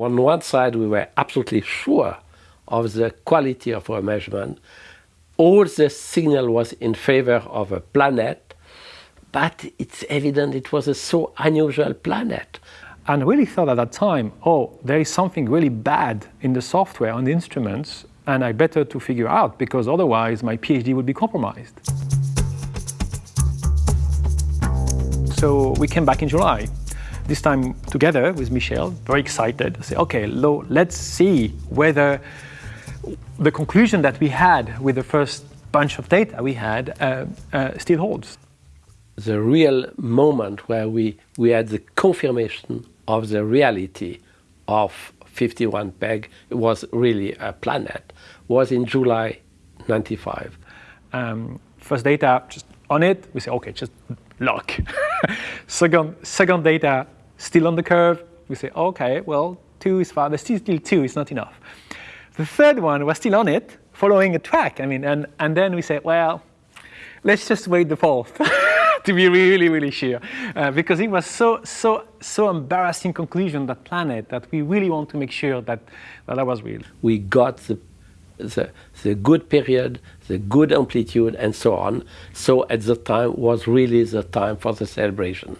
On one side, we were absolutely sure of the quality of our measurement. All the signal was in favor of a planet, but it's evident it was a so unusual planet. And I really thought at that time, oh, there is something really bad in the software on the instruments, and I better to figure out because otherwise my PhD would be compromised. So we came back in July this time together with Michel, very excited, I say, okay, lo, let's see whether the conclusion that we had with the first bunch of data we had uh, uh, still holds. The real moment where we, we had the confirmation of the reality of 51 peg was really a planet was in July 95. Um, first data just on it, we say, okay, just luck. second, second data still on the curve. We say, okay, well, two is fine, but still, still two is not enough. The third one was still on it, following a track. I mean, and, and then we say, well, let's just wait the fourth to be really, really sure. Uh, because it was so, so, so embarrassing conclusion, that planet, that we really want to make sure that that, that was real. We got the, the, the good period, the good amplitude, and so on. So at the time was really the time for the celebration.